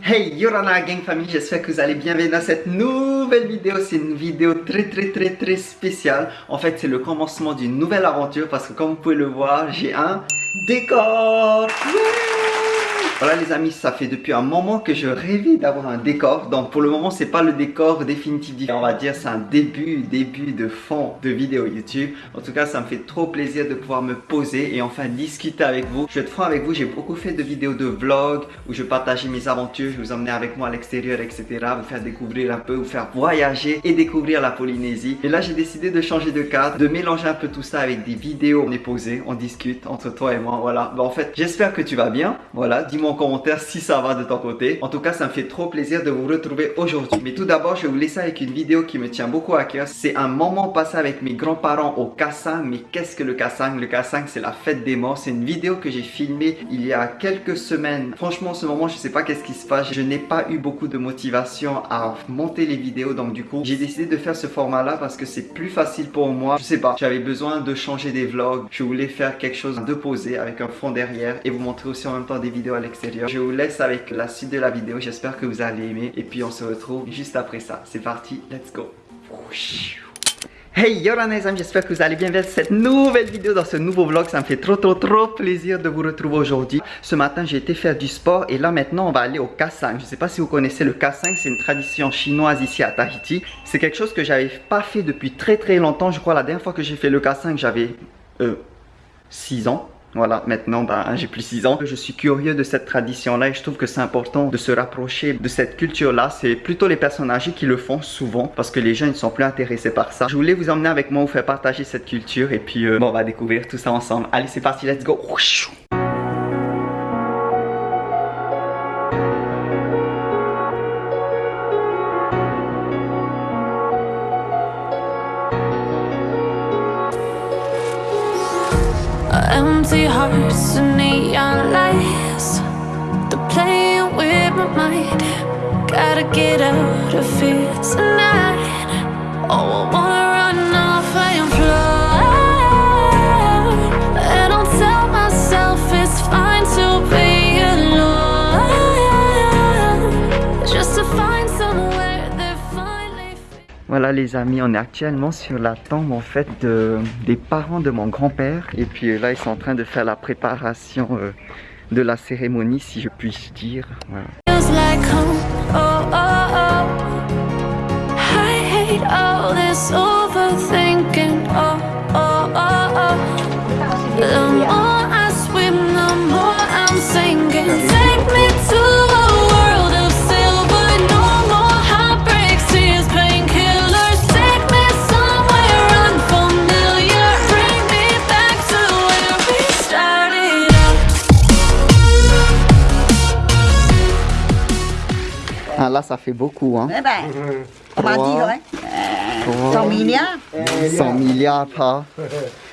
Hey Yorana Gang Family, j'espère que vous allez bien dans cette nouvelle vidéo. C'est une vidéo très très très très spéciale. En fait, c'est le commencement d'une nouvelle aventure parce que comme vous pouvez le voir, j'ai un décor. Voilà les amis, ça fait depuis un moment que je rêvais d'avoir un décor. Donc pour le moment, c'est pas le décor définitif. On va dire c'est un début, début de fond de vidéo YouTube. En tout cas, ça me fait trop plaisir de pouvoir me poser et enfin discuter avec vous. Je vais être franc avec vous, j'ai beaucoup fait de vidéos de vlog où je partageais mes aventures, je vous emmenais avec moi à l'extérieur, etc. Vous faire découvrir un peu, vous faire voyager et découvrir la Polynésie. Et là, j'ai décidé de changer de cadre, de mélanger un peu tout ça avec des vidéos. On est posé, on discute entre toi et moi. Voilà. en fait, j'espère que tu vas bien. Voilà, dis-moi en commentaire si ça va de ton côté. En tout cas, ça me fait trop plaisir de vous retrouver aujourd'hui. Mais tout d'abord, je vais vous laisser avec une vidéo qui me tient beaucoup à cœur. C'est un moment passé avec mes grands-parents au Kassang. Mais qu'est-ce que le Kassang? Le Kassang, c'est la fête des morts. C'est une vidéo que j'ai filmée il y a quelques semaines. Franchement, en ce moment, je sais pas qu'est-ce qui se passe. Je n'ai pas eu beaucoup de motivation à monter les vidéos. Donc du coup, j'ai décidé de faire ce format-là parce que c'est plus facile pour moi. Je sais pas, j'avais besoin de changer des vlogs. Je voulais faire quelque chose de posé avec un fond derrière et vous montrer aussi en même temps des vidéos à l'extérieur je vous laisse avec la suite de la vidéo. J'espère que vous allez aimer. Et puis on se retrouve juste après ça. C'est parti, let's go. Hey yo les amis, j'espère que vous allez bien vers cette nouvelle vidéo dans ce nouveau vlog. Ça me fait trop trop trop plaisir de vous retrouver aujourd'hui. Ce matin, j'ai été faire du sport et là maintenant, on va aller au Kassang. Je ne sais pas si vous connaissez le Kassang, c'est une tradition chinoise ici à Tahiti. C'est quelque chose que j'avais pas fait depuis très très longtemps. Je crois la dernière fois que j'ai fait le Kassang, j'avais euh, 6 ans. Voilà, maintenant, ben, j'ai plus 6 ans. Je suis curieux de cette tradition-là et je trouve que c'est important de se rapprocher de cette culture-là. C'est plutôt les personnes âgées qui le font souvent parce que les jeunes ne sont plus intéressés par ça. Je voulais vous emmener avec moi, vous faire partager cette culture et puis euh, bon, on va découvrir tout ça ensemble. Allez, c'est parti, let's go Voilà les amis, on est actuellement sur la tombe en fait de, des parents de mon grand-père. Et puis euh, là ils sont en train de faire la préparation euh, de la cérémonie si je puis dire. oh, oh, oh. I hate all this overthinking. Là, ça fait beaucoup, hein. Eh ben, on va dire, hein. 100 milliards. 100 milliards, pas.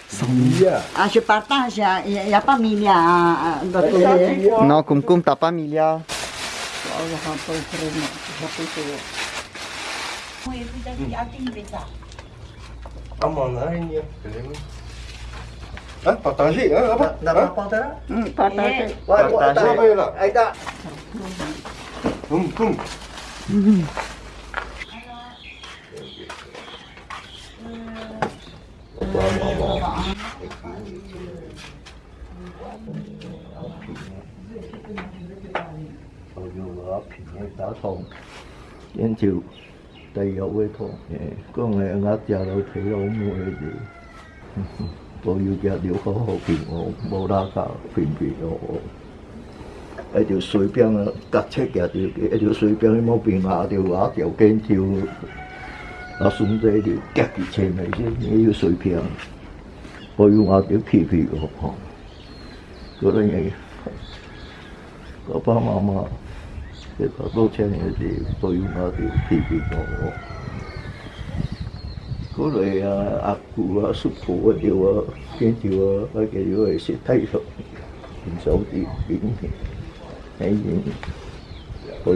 100 milliards. Ah, je partage, il n'y a, a, pas milliards d'autre côté. Non, comme comme t'as pas milliards. Hein, partagez, hein, apa? Partager? Partager. Partager. Yên chịu Tây yếu với thô dạ, Có người ngắt ra đâu thấy đâu mua gì. Tôi yêu kia điều khó hộ phim hộ Bố đa cả phim phim hộ 一条水边啊，搭车行着，一条水边，伊冇变化着，啊，条肩跳，啊，孙子一条夹起车尾先，伊要水平，我用阿条皮皮个吼，嗰啲嘢，爸爸妈妈，一个多车嘅事，我用阿条皮皮个吼，嗰类啊，阿姑啊，叔父啊，条啊，肩跳啊，啊，佢如果系识体术，唔少啲表面。Kayaknya kau.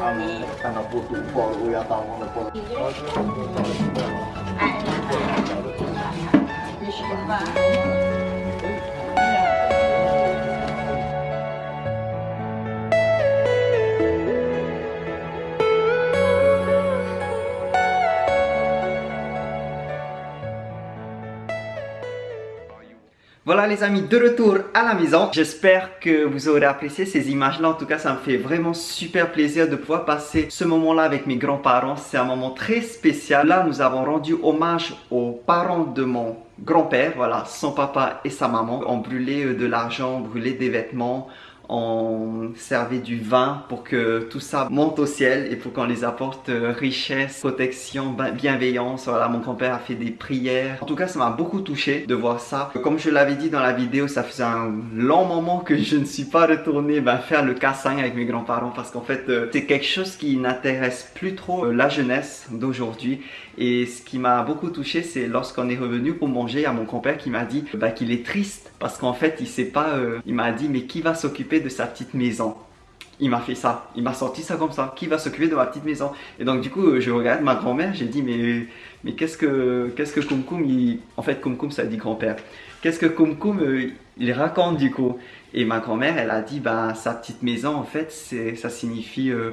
阿，看到不堵，抱着乌鸦大王的脖，是不高？哎呀，抱着，Voilà les amis, de retour à la maison. J'espère que vous aurez apprécié ces images-là. En tout cas, ça me fait vraiment super plaisir de pouvoir passer ce moment-là avec mes grands-parents. C'est un moment très spécial. Là, nous avons rendu hommage aux parents de mon grand-père. Voilà, son papa et sa maman ont brûlé euh, de l'argent, brûlé des vêtements, on servait du vin pour que tout ça monte au ciel et pour qu'on les apporte euh, richesse, protection, ben- bienveillance. Voilà, mon grand-père a fait des prières. En tout cas, ça m'a beaucoup touché de voir ça. Comme je l'avais dit dans la vidéo, ça faisait un long moment que je ne suis pas retourné ben, faire le cassin avec mes grands-parents parce qu'en fait, euh, c'est quelque chose qui n'intéresse plus trop euh, la jeunesse d'aujourd'hui. Et ce qui m'a beaucoup touché, c'est lorsqu'on est revenu pour manger, il y a mon grand-père qui m'a dit bah, qu'il est triste parce qu'en fait, il sait pas, il m'a dit mais qui va s'occuper de sa petite maison. Il m'a fait ça, il m'a sorti ça comme ça, qui va s'occuper de ma petite maison? Et donc du coup, je regarde ma grand-mère, j'ai dit mais, mais qu'est-ce que qu'est-ce que Koum, il... en fait Koum ça dit grand-père, qu'est-ce que Koum euh, il raconte du coup? Et ma grand-mère elle a dit bah sa petite maison en fait ça signifie euh,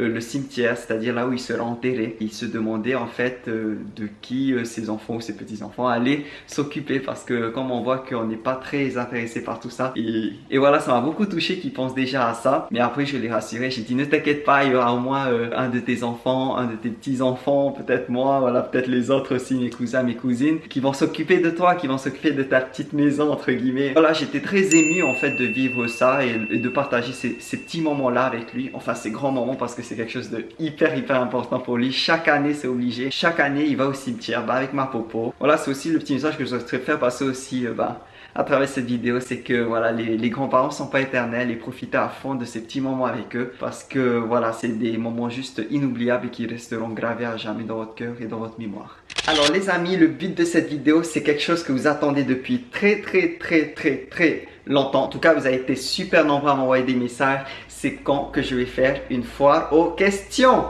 euh, le cimetière, c'est-à-dire là où il sera enterré. Il se demandait en fait euh, de qui euh, ses enfants ou ses petits-enfants allaient s'occuper parce que comme on voit qu'on n'est pas très intéressé par tout ça. Et, voilà, ça m'a beaucoup touché qu'il pense déjà à ça. Mais après, je l'ai rassuré, j'ai dit ne t'inquiète pas, il y aura au moins euh, un de tes enfants, un de tes petits-enfants, peut-être moi, voilà, peut-être les autres aussi, mes cousins, mes cousines, qui vont s'occuper de toi, qui vont s'occuper de ta petite maison, entre guillemets. Voilà, j'étais très ému en fait de vivre ça et, de partager ces, ces petits moments-là avec lui. Enfin, ces grands moments parce que c'est quelque chose de hyper hyper important pour lui. Chaque année, c'est obligé. Chaque année, il va au cimetière bah, avec ma popo. Voilà, c'est aussi le petit message que je souhaiterais faire passer aussi euh, bah, à travers cette vidéo, c'est que voilà, les, grands-parents sont pas éternels et profitez à fond de ces petits moments avec eux parce que voilà, c'est des moments juste inoubliables et qui resteront gravés à jamais dans votre cœur et dans votre mémoire. Alors les amis, le but de cette vidéo, c'est quelque chose que vous attendez depuis très très très très très longtemps. En tout cas, vous avez été super nombreux à m'envoyer des messages. C'est quand que je vais faire une foire aux questions.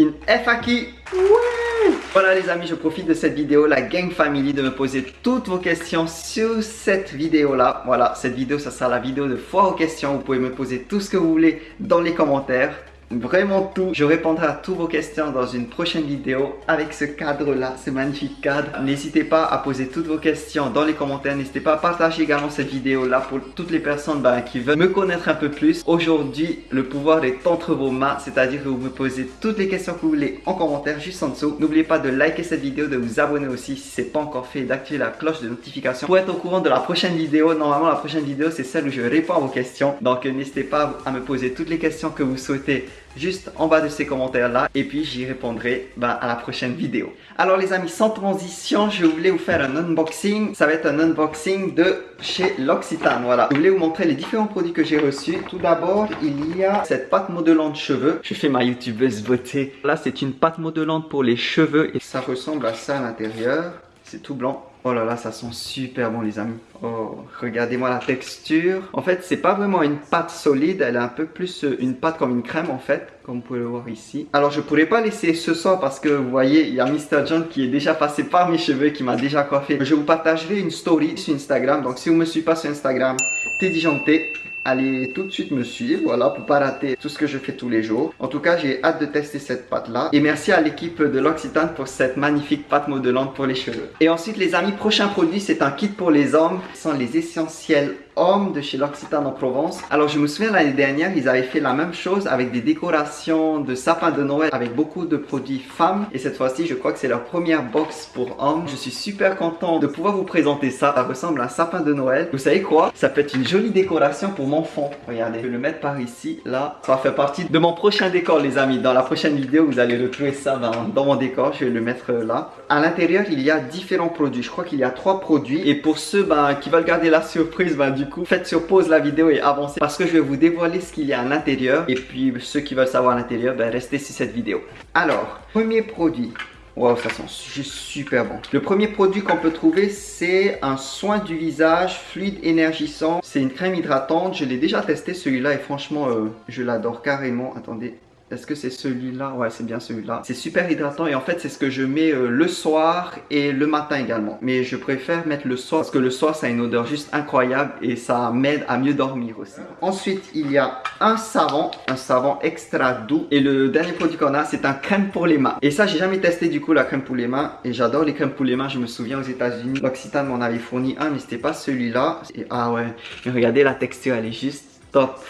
Une FAQ. Ouais Voilà les amis, je profite de cette vidéo, la Gang Family, de me poser toutes vos questions sur cette vidéo-là. Voilà, cette vidéo, ça sera la vidéo de foire aux questions. Vous pouvez me poser tout ce que vous voulez dans les commentaires. Vraiment tout. Je répondrai à toutes vos questions dans une prochaine vidéo avec ce cadre-là, ce magnifique cadre. N'hésitez pas à poser toutes vos questions dans les commentaires. N'hésitez pas à partager également cette vidéo-là pour toutes les personnes ben, qui veulent me connaître un peu plus. Aujourd'hui, le pouvoir est entre vos mains, c'est-à-dire que vous me posez toutes les questions que vous voulez en commentaire juste en dessous. N'oubliez pas de liker cette vidéo, de vous abonner aussi si ce n'est pas encore fait d'activer la cloche de notification pour être au courant de la prochaine vidéo. Normalement, la prochaine vidéo, c'est celle où je réponds à vos questions. Donc, n'hésitez pas à me poser toutes les questions que vous souhaitez juste en bas de ces commentaires là et puis j'y répondrai ben, à la prochaine vidéo. Alors les amis, sans transition, je voulais vous faire un unboxing. Ça va être un unboxing de chez L'Occitane, voilà. Je voulais vous montrer les différents produits que j'ai reçus. Tout d'abord, il y a cette pâte modelante cheveux. Je fais ma youtubeuse beauté. Là, c'est une pâte modelante pour les cheveux et ça ressemble à ça à l'intérieur. C'est tout blanc. Oh là là, ça sent super bon les amis. Oh, regardez-moi la texture. En fait, c'est pas vraiment une pâte solide, elle est un peu plus euh, une pâte comme une crème en fait, comme vous pouvez le voir ici. Alors, je pourrais pas laisser ce soir parce que vous voyez, il y a Mr. John qui est déjà passé par mes cheveux, qui m'a déjà coiffé. Je vous partagerai une story sur Instagram, donc si vous me suivez pas sur Instagram, Teddy Janté, allez tout de suite me suivre, voilà, pour pas rater tout ce que je fais tous les jours. En tout cas, j'ai hâte de tester cette pâte-là. Et merci à l'équipe de l'Occitane pour cette magnifique pâte modelante pour les cheveux. Et ensuite, les amis, prochain produit, c'est un kit pour les hommes. Ce sont les essentiels hommes de chez l'Occitane en Provence. Alors, je me souviens l'année dernière, ils avaient fait la même chose avec des décorations de sapin de Noël avec beaucoup de produits femmes. Et cette fois-ci, je crois que c'est leur première box pour hommes. Je suis super content de pouvoir vous présenter ça. Ça ressemble à un sapin de Noël. Vous savez quoi? Ça peut être une jolie décoration pour mon fond. Regardez, je vais le mettre par ici, là. Ça va faire partie de mon prochain décor, les amis. Dans la prochaine vidéo, vous allez retrouver ça dans, mon décor. Je vais le mettre là. À l'intérieur, il y a différents produits. Je crois qu'il y a trois produits. Et pour ceux ben, qui veulent garder la surprise, ben, coup, faites sur pause la vidéo et avancez parce que je vais vous dévoiler ce qu'il y a à l'intérieur. Et puis, ceux qui veulent savoir à l'intérieur, ben, restez sur cette vidéo. Alors, premier produit. Waouh, ça sent juste super bon. Le premier produit qu'on peut trouver, c'est un soin du visage fluide énergisant. C'est une crème hydratante. Je l'ai déjà testé celui-là et franchement, euh, je l'adore carrément. Attendez, est-ce que c'est celui-là? Ouais, c'est bien celui-là. C'est super hydratant et en fait, c'est ce que je mets euh, le soir et le matin également. Mais je préfère mettre le soir parce que le soir, ça a une odeur juste incroyable et ça m'aide à mieux dormir aussi. Ensuite, il y a un savon, un savon extra doux. Et le dernier produit qu'on a, c'est un crème pour les mains. Et ça, j'ai jamais testé du coup la crème pour les mains et j'adore les crèmes pour les mains. Je me souviens aux États-Unis, l'Occitane m'en avait fourni un, mais c'était pas celui-là. Ah ouais, mais regardez la texture, elle est juste top.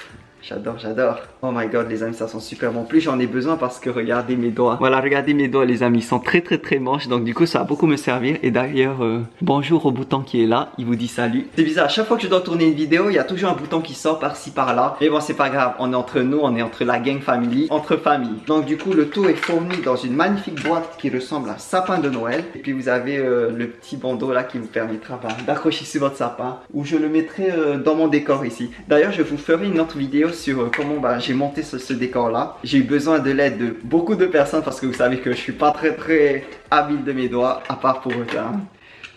J'adore, j'adore. Oh my god, les amis, ça sent super bon. Plus j'en ai besoin parce que regardez mes doigts. Voilà, regardez mes doigts, les amis. Ils sont très, très, très manches. Donc, du coup, ça va beaucoup me servir. Et d'ailleurs, euh, bonjour au bouton qui est là. Il vous dit salut. C'est bizarre. Chaque fois que je dois tourner une vidéo, il y a toujours un bouton qui sort par-ci, par-là. Mais bon, c'est pas grave. On est entre nous, on est entre la gang family, entre famille. Donc, du coup, le tout est fourni dans une magnifique boîte qui ressemble à un sapin de Noël. Et puis, vous avez euh, le petit bandeau là qui vous permettra bah, d'accrocher sur votre sapin. Ou je le mettrai euh, dans mon décor ici. D'ailleurs, je vous ferai une autre vidéo sur comment bah, j'ai monté ce, décor là. J'ai eu besoin de l'aide de beaucoup de personnes parce que vous savez que je suis pas très très habile de mes doigts à part pour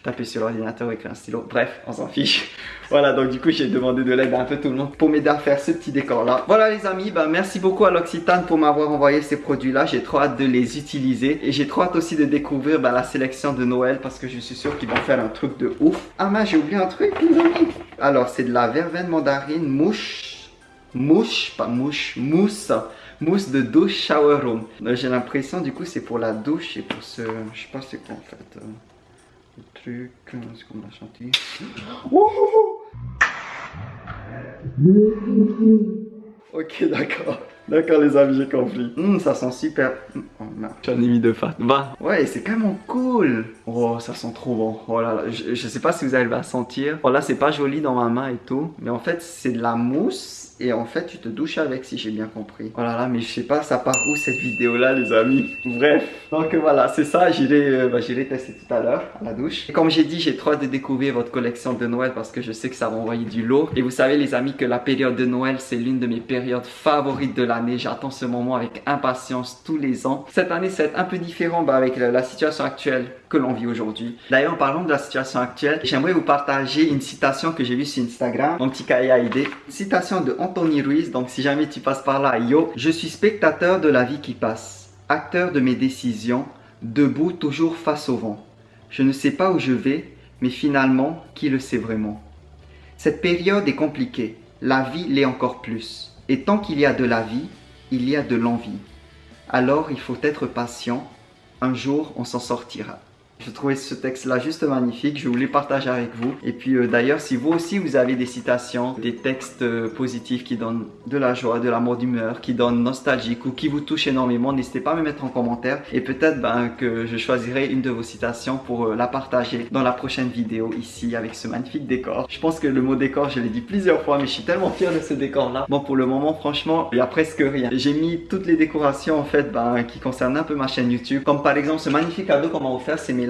taper sur l'ordinateur avec un stylo. Bref, on s'en fiche. Voilà, donc du coup, j'ai demandé de l'aide à un peu tout le monde pour m'aider à faire ce petit décor-là. Voilà les amis, bah, merci beaucoup à l'Occitane pour m'avoir envoyé ces produits-là. J'ai trop hâte de les utiliser. Et j'ai trop hâte aussi de découvrir bah, la sélection de Noël parce que je suis sûr qu'ils vont faire un truc de ouf. Ah mais j'ai oublié un truc les amis. Alors, c'est de la verveine mandarine mouche mouche, pas mouche, mousse, mousse de douche shower room. J'ai l'impression du coup c'est pour la douche et pour ce, je sais pas c'est quoi en fait, euh, le truc, euh, ce qu'on a chanté. ok d'accord. D'accord les amis, j'ai compris. Hum, ça sent super. Oh, J'en ai mis deux fat. Va. Ouais, c'est quand même cool. Oh, ça sent trop bon. Oh là là, je, je sais pas si vous allez à sentir. Oh là, c'est pas joli dans ma main et tout. Mais en fait, c'est de la mousse et en fait tu te douches avec si j'ai bien compris. Oh là là mais je sais pas ça part où cette vidéo là les amis? Bref donc voilà c'est ça j'irai euh, bah, tester tout à l'heure à la douche. Et comme j'ai dit j'ai trop hâte de découvrir votre collection de Noël parce que je sais que ça va envoyer du lot. Et vous savez les amis que la période de Noël c'est l'une de mes périodes favorites de l'année. J'attends ce moment avec impatience tous les ans. Cette année c'est un peu différent bah, avec la, situation actuelle que l'on vit aujourd'hui. D'ailleurs en parlant de la situation actuelle j'aimerais vous partager une citation que j'ai vue sur Instagram. Mon petit cahier. Citation de Anthony Ruiz, donc si jamais tu passes par là, yo, je suis spectateur de la vie qui passe, acteur de mes décisions, debout toujours face au vent. Je ne sais pas où je vais, mais finalement, qui le sait vraiment Cette période est compliquée, la vie l'est encore plus. Et tant qu'il y a de la vie, il y a de l'envie. Alors il faut être patient, un jour on s'en sortira. Je trouvais ce texte-là juste magnifique, je voulais partager avec vous. Et puis euh, d'ailleurs, si vous aussi vous avez des citations, des textes euh, positifs qui donnent de la joie, de l'amour d'humeur, qui donnent nostalgique ou qui vous touchent énormément, n'hésitez pas à me mettre en commentaire. Et peut-être ben, que je choisirai une de vos citations pour euh, la partager dans la prochaine vidéo ici avec ce magnifique décor. Je pense que le mot décor, je l'ai dit plusieurs fois, mais je suis tellement fier de ce décor-là. Bon, pour le moment, franchement, il y a presque rien. J'ai mis toutes les décorations en fait ben, qui concernent un peu ma chaîne YouTube. Comme par exemple ce magnifique cadeau qu'on m'a offert, c'est mes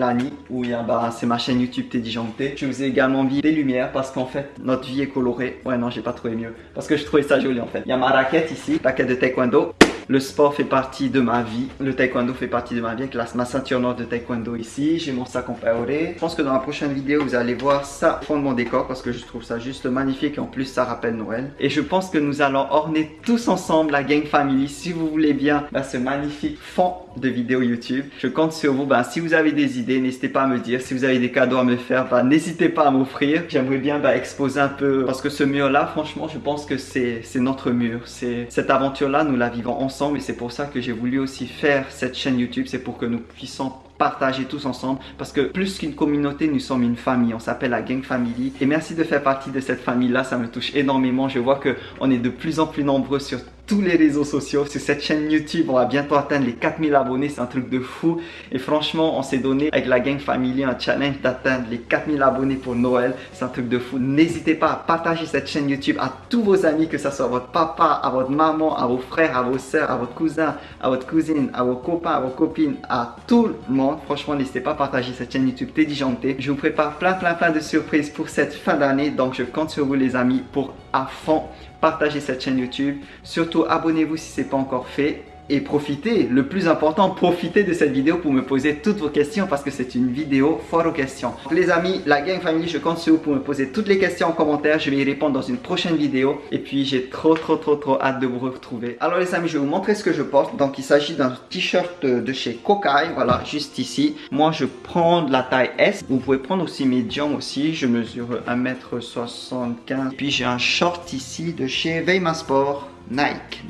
où il y a, bah, c'est ma chaîne YouTube Teddy. Je vous ai également mis des lumières parce qu'en fait, notre vie est colorée. Ouais, non, j'ai pas trouvé mieux. Parce que je trouvais ça joli en fait. Il y a ma raquette ici, raquette de taekwondo. Le sport fait partie de ma vie. Le taekwondo fait partie de ma vie avec ma ceinture noire de taekwondo ici. J'ai mon sac en paoré. Je pense que dans la prochaine vidéo, vous allez voir ça fond de mon décor parce que je trouve ça juste magnifique. Et en plus, ça rappelle Noël. Et je pense que nous allons orner tous ensemble la gang family. Si vous voulez bien, bah, ce magnifique fond de vidéos YouTube. Je compte sur vous. Ben, si vous avez des idées, n'hésitez pas à me dire. Si vous avez des cadeaux à me faire, ben, n'hésitez pas à m'offrir. J'aimerais bien ben, exposer un peu parce que ce mur-là, franchement, je pense que c'est notre mur. Cette aventure-là, nous la vivons ensemble et c'est pour ça que j'ai voulu aussi faire cette chaîne YouTube. C'est pour que nous puissions partager tous ensemble parce que plus qu'une communauté, nous sommes une famille. On s'appelle la Gang Family et merci de faire partie de cette famille-là. Ça me touche énormément. Je vois que on est de plus en plus nombreux sur tous les réseaux sociaux, sur cette chaîne YouTube. On va bientôt atteindre les 4000 abonnés, c'est un truc de fou. Et franchement, on s'est donné avec la Gang Family un challenge d'atteindre les 4000 abonnés pour Noël. C'est un truc de fou. N'hésitez pas à partager cette chaîne YouTube à tous vos amis, que ce soit votre papa, à votre maman, à vos frères, à vos soeurs, à votre cousin, à votre cousine, à vos copains, à vos copines, à tout le monde. Franchement, n'hésitez pas à partager cette chaîne YouTube Teddy Janté. Je vous prépare plein, plein, plein de surprises pour cette fin d'année. Donc, je compte sur vous les amis pour à fond partager cette chaîne YouTube. Surtout, abonnez-vous si ce n'est pas encore fait et profitez, le plus important, profitez de cette vidéo pour me poser toutes vos questions parce que c'est une vidéo fort aux questions. Les amis, la gang family, je compte sur vous pour me poser toutes les questions en commentaire. Je vais y répondre dans une prochaine vidéo. Et puis, j'ai trop, trop, trop, trop hâte de vous retrouver. Alors les amis, je vais vous montrer ce que je porte. Donc, il s'agit d'un t-shirt de chez Kokai. Voilà, juste ici. Moi, je prends de la taille S. Vous pouvez prendre aussi médium aussi. Je mesure 1m75. Puis, j'ai un short ici de chez Veima Sport. Nike.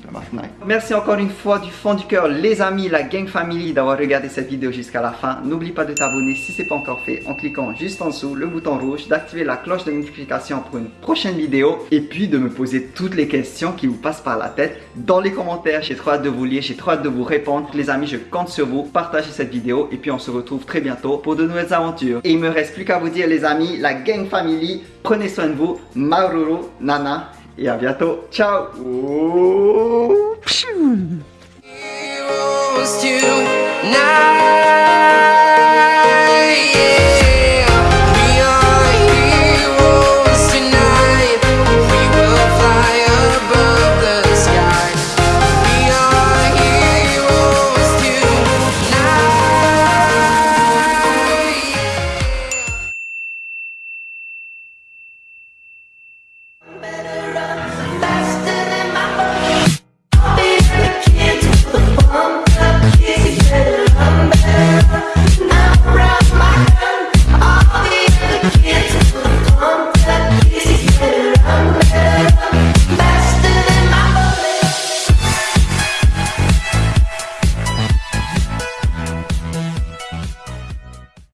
Merci encore une fois du fond du cœur les amis, la gang family d'avoir regardé cette vidéo jusqu'à la fin. N'oublie pas de t'abonner si ce n'est pas encore fait en cliquant juste en dessous le bouton rouge, d'activer la cloche de notification pour une prochaine vidéo et puis de me poser toutes les questions qui vous passent par la tête dans les commentaires. J'ai trop hâte de vous lire, j'ai trop hâte de vous répondre. Les amis, je compte sur vous. Partagez cette vidéo et puis on se retrouve très bientôt pour de nouvelles aventures. Et il me reste plus qu'à vous dire les amis, la gang family, prenez soin de vous. Maururu, Nana et à bientôt. Ciao.